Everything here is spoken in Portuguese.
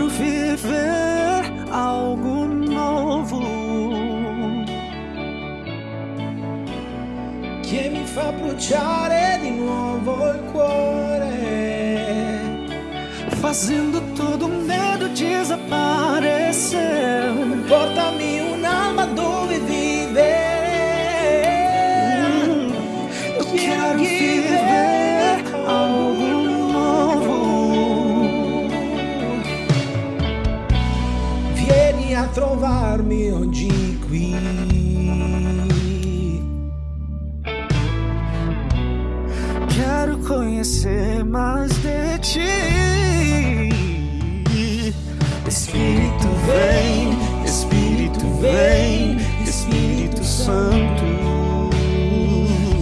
quero viver algo novo che mi fa bruciare di nuovo il cuore, fazendo todo medo desaparecer. Portami un'alma dove vivere. Hum, eu quero viver A trovarmi oggi qui. Quero conhecer mais de ti. Espírito vem, Espírito vem.